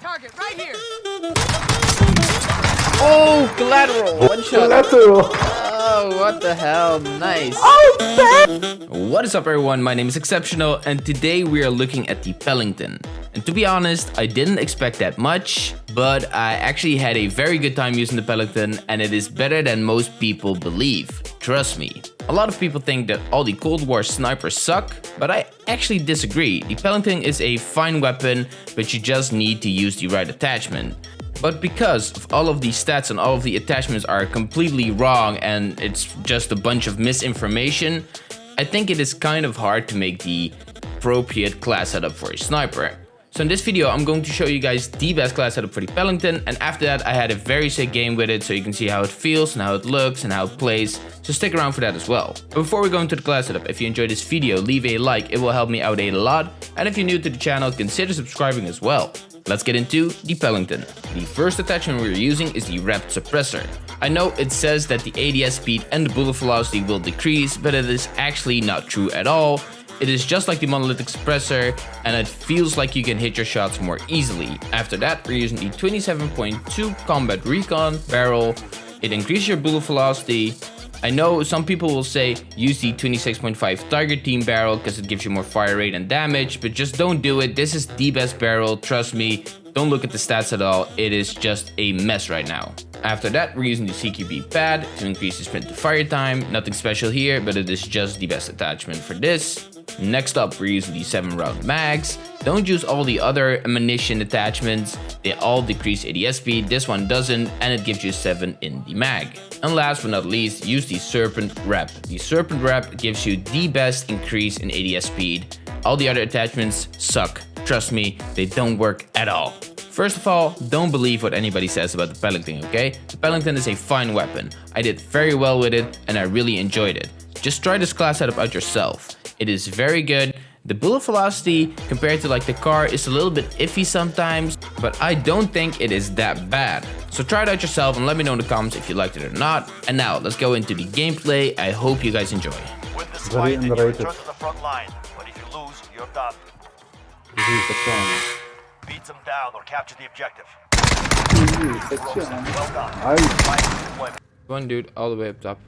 Target right here. Oh, collateral. One shot. Collateral. Oh, what the hell? Nice. Oh, What is up everyone, my name is Exceptional and today we are looking at the Pelington. And to be honest, I didn't expect that much, but I actually had a very good time using the Pelington and it is better than most people believe. Trust me. A lot of people think that all the Cold War snipers suck, but I actually disagree. The Pelington is a fine weapon, but you just need to use the right attachment. But because all of the stats and all of the attachments are completely wrong and it's just a bunch of misinformation, I think it is kind of hard to make the appropriate class setup for a sniper. So in this video, I'm going to show you guys the best class setup for the Pelington and after that I had a very sick game with it so you can see how it feels and how it looks and how it plays, so stick around for that as well. But before we go into the class setup, if you enjoyed this video, leave a like, it will help me out a lot, and if you're new to the channel, consider subscribing as well. Let's get into the Pelington. The first attachment we're using is the Wrapped Suppressor. I know it says that the ADS speed and the bullet velocity will decrease, but it is actually not true at all. It is just like the monolithic suppressor and it feels like you can hit your shots more easily. After that we're using the 27.2 combat recon barrel. It increases your bullet velocity. I know some people will say use the 26.5 Tiger Team barrel because it gives you more fire rate and damage, but just don't do it. This is the best barrel, trust me. Don't look at the stats at all, it is just a mess right now. After that, we're using the CQB pad to increase the sprint to fire time. Nothing special here, but it is just the best attachment for this. Next up, we're using the 7 round mags. Don't use all the other ammunition attachments. They all decrease ADS speed. This one doesn't, and it gives you 7 in the mag. And last but not least, use the Serpent Wrap. The Serpent Wrap gives you the best increase in ADS speed. All the other attachments suck. Trust me, they don't work at all. First of all, don't believe what anybody says about the Pelington, okay? The Pelington is a fine weapon. I did very well with it and I really enjoyed it. Just try this class setup out yourself. It is very good. The bullet velocity compared to like the car is a little bit iffy sometimes, but I don't think it is that bad. So try it out yourself and let me know in the comments if you liked it or not. And now let's go into the gameplay. I hope you guys enjoy. Win this Very fight and you return to the front line. But if you lose, you're done. Beat them down or capture the objective. Well done. I, Fight for deployment. One dude all the way up top.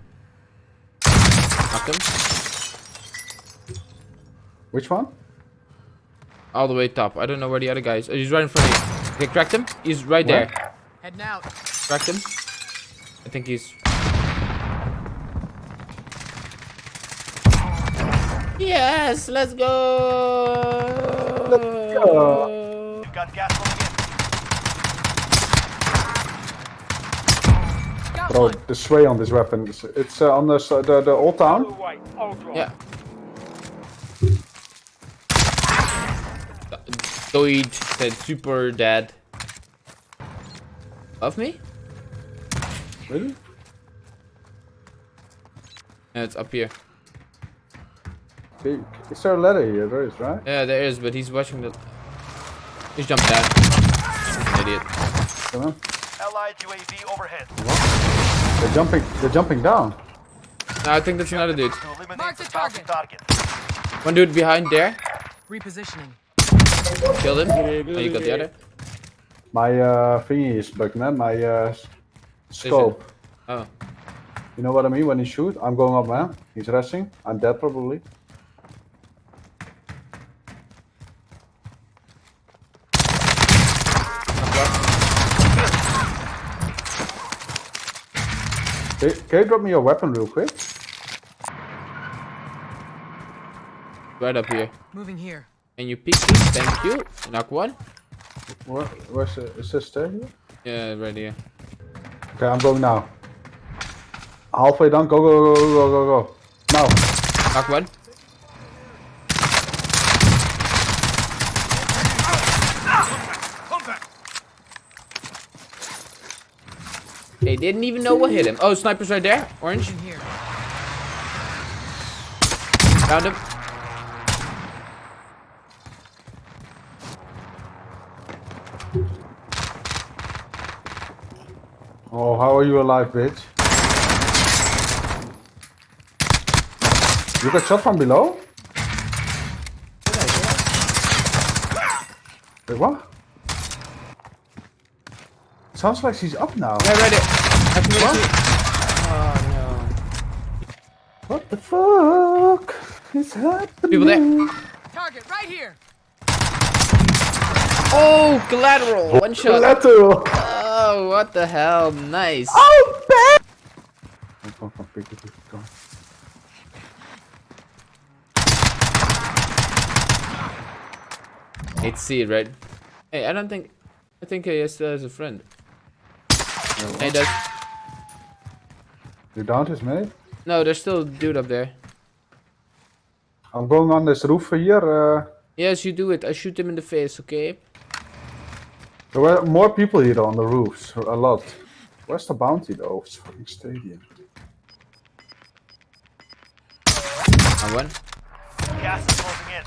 Knock him. Which one? All the way top. I don't know where the other guy is. Oh, he's right in front of you. Okay, cracked him. He's right Where? there. Heading out. Cracked him. I think he's... Yes, let's go. Let's go. You've got gas moving in. Bro, the sway on this weapon, it's, it's uh, on the, s- the, the old town. Yeah. Doid said super dead. Of me? Really? Yeah, it's up here. Okay, Is there a ladder here? There is, right? Yeah, there is, but he's watching the. He's jumped down. Idiot. Come on. Allied UAV overhead. They're jumping, they're jumping down. No, I think that's another dude. Mark the the target. One dude behind there. Repositioning. Killed him. Oh, you got the other. My uh, thingy is bugged, man. My uh, scope. Oh. You know what I mean? When he shoot, I'm going up, man. He's resting. I'm dead probably. Can, can you drop me your weapon real quick? Right up here. Moving here. Can you pick please? Thank you. Knock one. Where, where's the, is this there here? Yeah, right here. Okay, I'm going now. Halfway done. Go, go, go, go, go, go, go. Now. Knock one. They didn't even know what hit him. Oh, sniper's right there. Orange. Moving here. Found him. Oh, how are you alive, bitch? You got shot from below? Wait, what? Sounds like she's up now. Yeah, right there. I can really see- Oh What the fuck is happening? People there. Target right here. Oh, collateral. One shot. Collateral. Oh, what the hell? Nice. Oh, bad. Come, come, come, pick it, pick it, come. Hate to see it, right? Hey, I don't think. I think he still has a friend. Hey, does. You downed his mate? No, there's still a dude up there. I'm going on this roof here. Uh, Yes, you do it. I shoot him in the face, okay? There were more people here on the roofs. A lot. Where's the bounty though? It's fucking stadium. I won. Gas is closing in.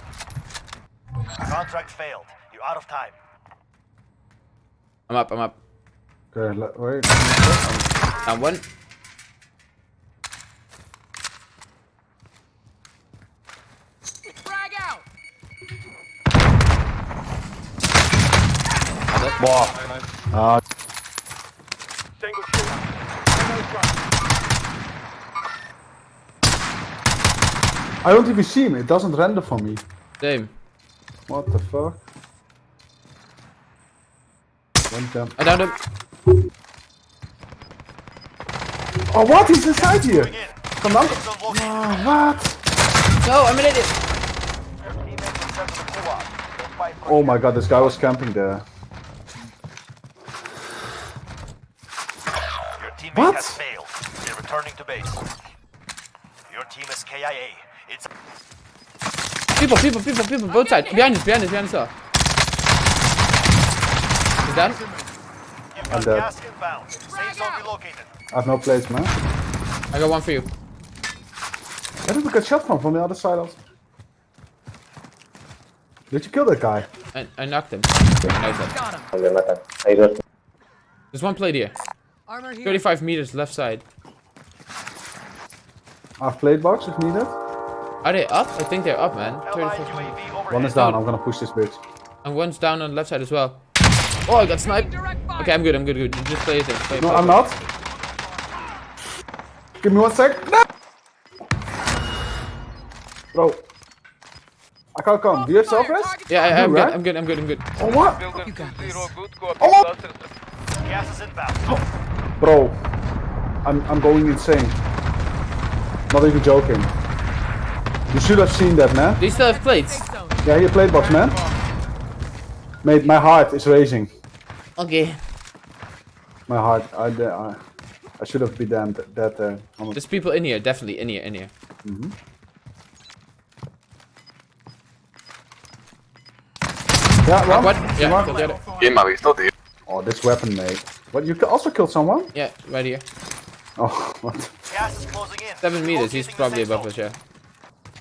Contract failed. You're out of time. I'm up, I'm up. Okay, let, wait. I won. Frag out. Single shooter. I don't even see him. It doesn't render for me. Same. What the fuck? One jump. I downed him. Oh, what? He's inside here. Come on. Oh, what? No, I'm an idiot. Your teammates are sent to the co-op. They'll fight for Oh my god, this guy was camping there. Your teammate What? has failed. They're returning to base. Your team is KIA. It's People, people, people, people, both sides. Behind us, behind us, behind us. all. Is that? I'm dead. gas inbound. Safe zone relocated. I have no place, man. I got one for you. Where did we get shot from? From the other side also. Did you kill that guy? I, I knocked him. Nice. Got him. There's one plate here. Armor here. 35 meters left side. I have plate box if needed. Are they up? I think they're up, man. Allied 35 UAV overhead. One is down. I'm gonna push this bitch. And one's down on the left side as well. Oh, I got sniped. Okay, I'm good, I'm good, good. Just play it in. Play, No, play, I'm play. not. Give me one sec. No! Bro. I can't come. Do you have self Fire, res? target Yeah, I, I'm, good, right? I'm good, I'm good, I'm good. Oh what? You got this. Oh! Gas is inbound. Bro. I'm I'm going insane. Not even joking. You should have seen that, man. Do you still have plates? Safe zone. Yeah, here plate box, man. Mate, my heart is racing. Okay. My heart. I I, I should have been damned that uh, There's people in here, definitely in here, in here. Yeah, one. What? Yeah, One. killed the other. ¿Quién me ha visto, tío? Oh, this weapon, mate. But You could also killed someone? Yeah, right here. Oh, what? Gas is closing in. Seven meters, he's probably above us, yeah.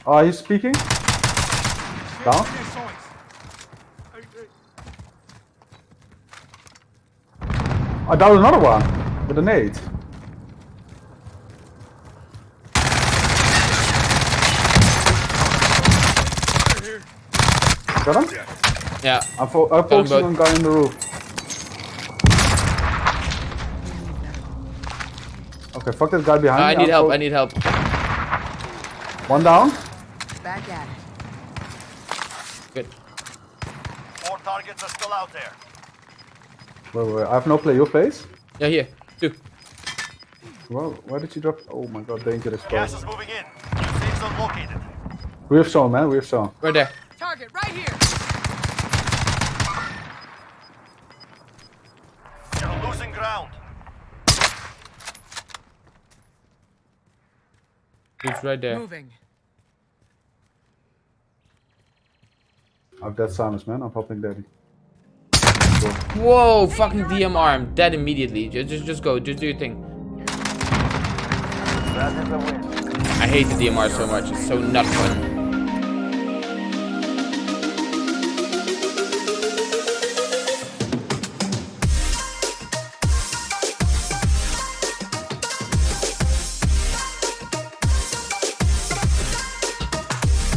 Oh, he's speaking. Down. Oh, I downed another one with a nade. Got him? Yeah. I'm, fo I'm him focusing both. on guy in the roof. Okay, fuck this guy behind Uh, I me. need I'm help, I need help. One down. Back at it. Good. Four targets are still out there. Wait, wait, wait. I have no play. Your place? Yeah, here. Two. Well, why did you drop? Oh my god, dangerous Gas place. is moving in. New safe zone located. We have shown, man. We have shown. Right there. Target right here. Dude's right there. Moving. I've got silence, man. I'm popping daddy. Whoa, fucking DMR. Dead immediately. Just, just, just go. Just do your thing. That is a win. I hate the DMR so much. It's so not fun.